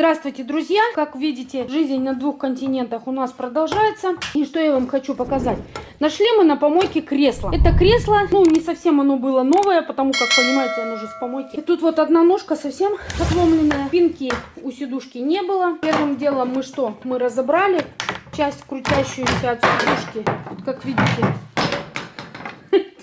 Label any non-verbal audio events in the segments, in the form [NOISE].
Здравствуйте, друзья! Как видите, жизнь на двух континентах у нас продолжается. И что я вам хочу показать? Нашли мы на помойке кресло. Это кресло, ну, не совсем оно было новое, потому как, понимаете, оно же с помойки. И тут вот одна ножка совсем отломленная. Пинки у сидушки не было. Первым делом мы что? Мы разобрали часть крутящуюся от сидушки. Вот как видите,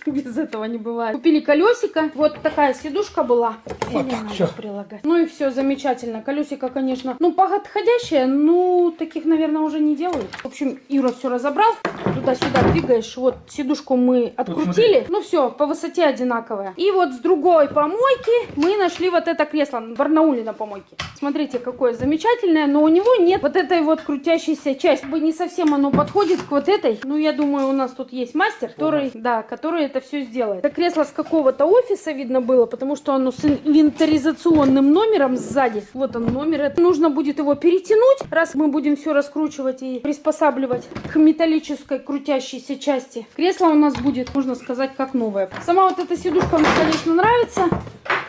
[LAUGHS] без этого не бывает. Купили колесико. Вот такая сидушка была. Вот так, все. прилагать. Ну и все, замечательно. Колесико, конечно, ну, подходящее, ну, таких, наверное, уже не делают. В общем, Юра все разобрал. Туда-сюда двигаешь. Вот сидушку мы открутили. Ну все, по высоте одинаковая. И вот с другой помойки мы нашли вот это кресло. Барнауле на помойке. Смотрите, какое замечательное. Но у него нет вот этой вот крутящейся части. Бы не совсем оно подходит к вот этой. Ну, я думаю, у нас тут есть мастер, который, да, который это все сделает. Это кресло с какого-то офиса видно было, потому что оно с инвентаризационным номером сзади. Вот он номер. Это нужно будет его перетянуть, раз мы будем все раскручивать и приспосабливать к металлической крутящейся части. Кресло у нас будет, можно сказать, как новое. Сама вот эта сидушка мне, конечно, нравится.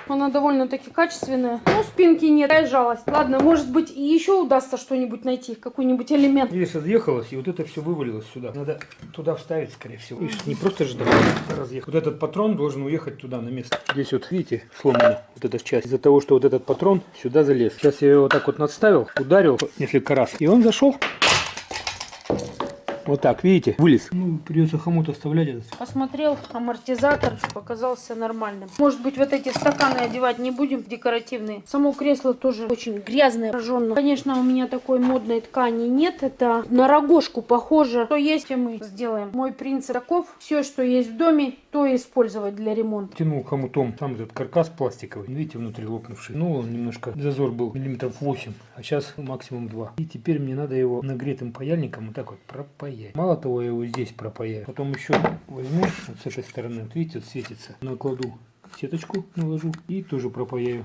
Она довольно-таки качественная. Но спинки нет, такая жалость. Ладно, может быть, и еще удастся что-нибудь найти, какой-нибудь элемент. Здесь отъехалось, и вот это все вывалилось сюда. Надо туда вставить, скорее всего. Видишь, не просто же разъехать. Вот этот патрон должен уехать туда, на место. Здесь вот, видите, сломано вот эта часть. Из-за того, что вот этот патрон сюда залез. Сейчас я его вот так вот надставил, ударил несколько раз, и он зашел. Вот так, видите, вылез. Ну, придется хомут оставлять этот. Посмотрел, амортизатор показался нормальным. Может быть, вот эти стаканы одевать не будем, декоративные. Само кресло тоже очень грязное, прожженное. Конечно, у меня такой модной ткани нет. Это на рогожку похоже. Что есть, мы сделаем. Мой принцип таков. Все, что есть в доме, то использовать для ремонта. Тянул хомутом сам этот каркас пластиковый. Видите, внутри лопнувший. Ну, он немножко, зазор был миллиметров 8, а сейчас максимум 2. И теперь мне надо его нагретым паяльником вот так вот пропаять пропаять. Мало того, я его здесь пропаяю. Потом еще возьму вот с этой стороны, вот видите, вот светится. Накладу сеточку, наложу и тоже пропаяю.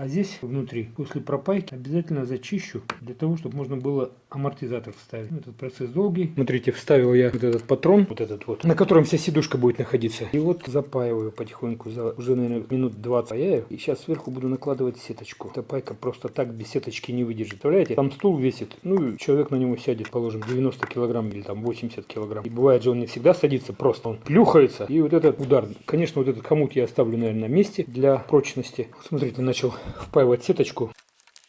А здесь внутри, после пропайки, обязательно зачищу, для того, чтобы можно было амортизатор вставить. Этот процесс долгий. Смотрите, вставил я вот этот патрон, вот этот вот, на котором вся сидушка будет находиться. И вот запаиваю потихоньку, за уже, наверное, минут 20 паяю. И сейчас сверху буду накладывать сеточку. Эта пайка просто так без сеточки не выдержит. Представляете, там стул весит, ну, человек на него сядет, положим, 90 килограмм или там 80 килограмм. И бывает же он не всегда садится, просто он плюхается. И вот этот удар, конечно, вот этот хомут я оставлю, наверное, на месте для прочности. Смотрите, начал впаивать сеточку.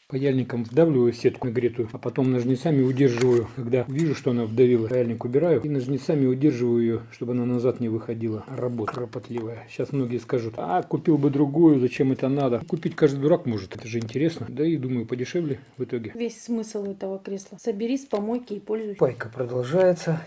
Паяльником вдавливаю сетку нагретую, а потом ножницами удерживаю. Когда вижу, что она вдавила, паяльник убираю и ножницами удерживаю ее, чтобы она назад не выходила. Работа кропотливая. Сейчас многие скажут, а купил бы другую, зачем это надо? Купить каждый дурак может, это же интересно. Да и думаю, подешевле в итоге. Весь смысл этого кресла. Собери с помойки и пользуйся. Пайка продолжается.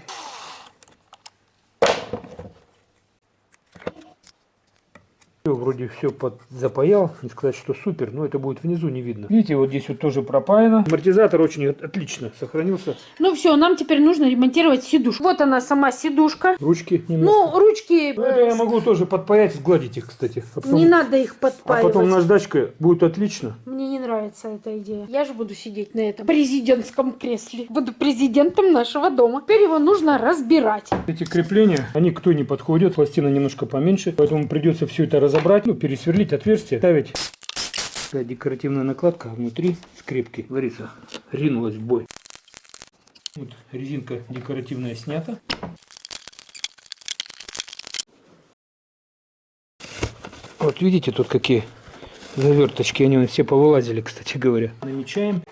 Все, вроде все под запаял, не сказать, что супер, но это будет внизу не видно. Видите, вот здесь вот тоже пропаяно. Амортизатор очень отлично сохранился. Ну все, нам теперь нужно ремонтировать сидушку. Вот она сама сидушка. Ручки немножко. Ну, ручки... Ну, это я могу тоже подпаять, сгладить их, кстати. А потом... Не надо их подпаивать. А потом наждачка будет отлично. Мне не нравится эта идея. Я же буду сидеть на этом президентском кресле. Буду президентом нашего дома. Теперь его нужно разбирать. Эти крепления, они кто не подходят. Пластина немножко поменьше, поэтому придется все это разобрать разобрать, ну, пересверлить отверстие, ставить. Такая декоративная накладка внутри скрепки, говорится, ринулась в бой. Вот резинка декоративная снята. Вот видите, тут какие заверточки, они все повылазили, кстати говоря. Намечаем.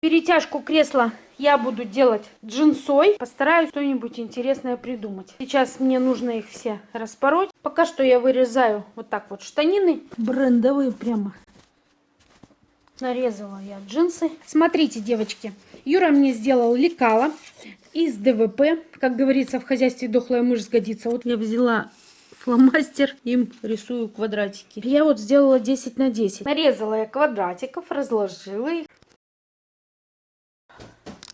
Перетяжку кресла я буду делать джинсой. Постараюсь что-нибудь интересное придумать. Сейчас мне нужно их все распороть. Пока что я вырезаю вот так вот штанины. Брендовые прямо. Нарезала я джинсы. Смотрите, девочки. Юра мне сделал лекало. из ДВП. Как говорится, в хозяйстве дохлая мышь сгодится. Вот я взяла фломастер, им рисую квадратики. Я вот сделала 10 на 10. Нарезала я квадратиков, разложила их.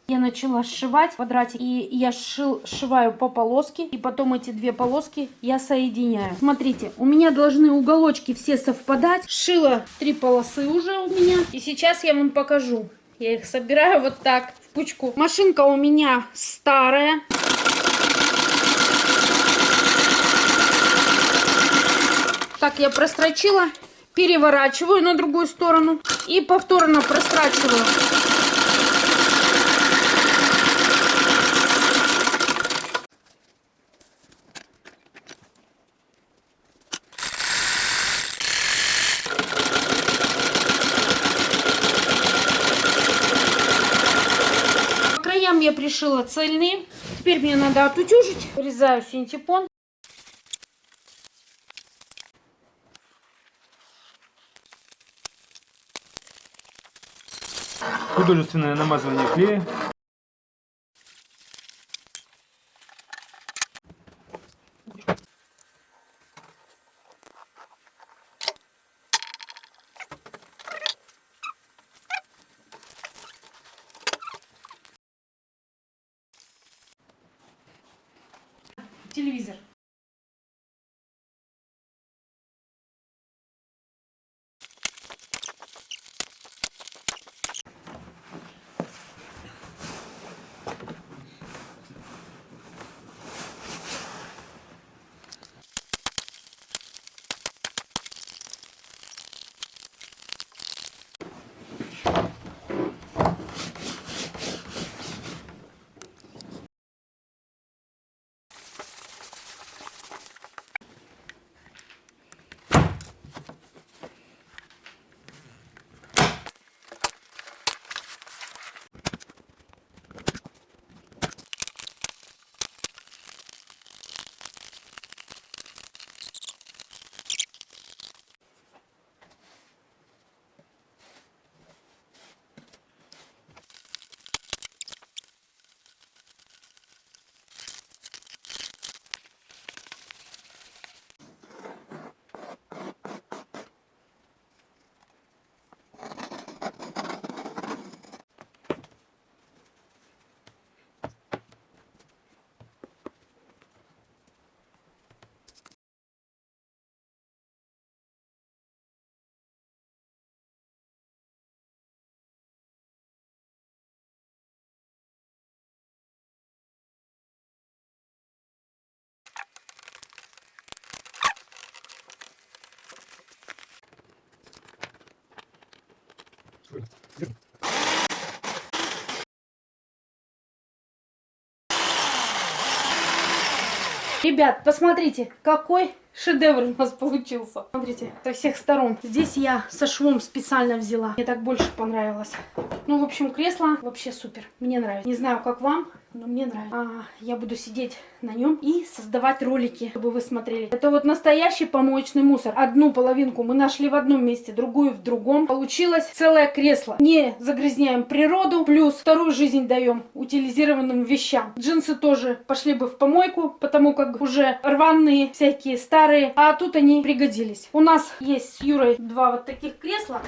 Я начала сшивать квадратик, и я сшил, сшиваю по полоске, и потом эти две полоски я соединяю. Смотрите, у меня должны уголочки все совпадать. Сшила три полосы уже у меня, и сейчас я вам покажу. Я их собираю вот так в кучку. Машинка у меня старая. Так, я прострочила, переворачиваю на другую сторону и повторно прострачиваю. Краям я пришила цельные. Теперь мне надо отутюжить. Вырезаю синтепон. Художественное намазывание клея. Телевизор. Ребят, посмотрите, какой шедевр у нас получился. Смотрите, со всех сторон. Здесь я со швом специально взяла. Мне так больше понравилось. Ну, в общем, кресло вообще супер. Мне нравится. Не знаю, как вам, но мне нравится. А, я буду сидеть на нем и создавать ролики, чтобы вы смотрели. Это вот настоящий помоечный мусор. Одну половинку мы нашли в одном месте, другую в другом. Получилось целое кресло. Не загрязняем природу, плюс вторую жизнь даем утилизированным вещам. Джинсы тоже пошли бы в помойку, потому как уже рваные, всякие старые, а тут они пригодились. У нас есть с Юрой два вот таких кресла.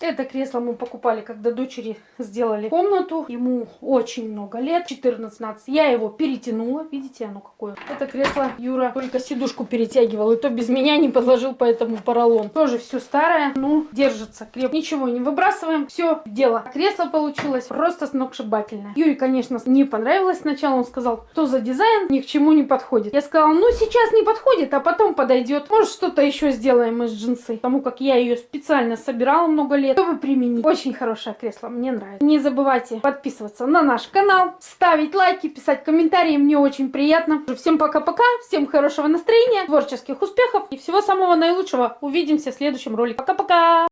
Это кресло мы покупали, когда дочери сделали комнату. Ему очень много лет, 14-15. Я его перетянула. Видите, оно какое? Это кресло Юра только сидушку перетягивал. И то без меня не подложил, поэтому поролон. Тоже все старое, ну, держится крепко. Ничего не выбрасываем. Все, дело. Кресло получилось просто сногсшибательное. Юре, конечно, не понравилось сначала. Он сказал, что за дизайн ни к чему не подходит. Я сказала, ну, сейчас не подходит, а потом подойдет. Может, что-то еще сделаем из джинсы. Потому как я ее специально собирала много лет чтобы применить. Очень хорошее кресло, мне нравится. Не забывайте подписываться на наш канал, ставить лайки, писать комментарии, мне очень приятно. Всем пока-пока, всем хорошего настроения, творческих успехов и всего самого наилучшего. Увидимся в следующем ролике. Пока-пока!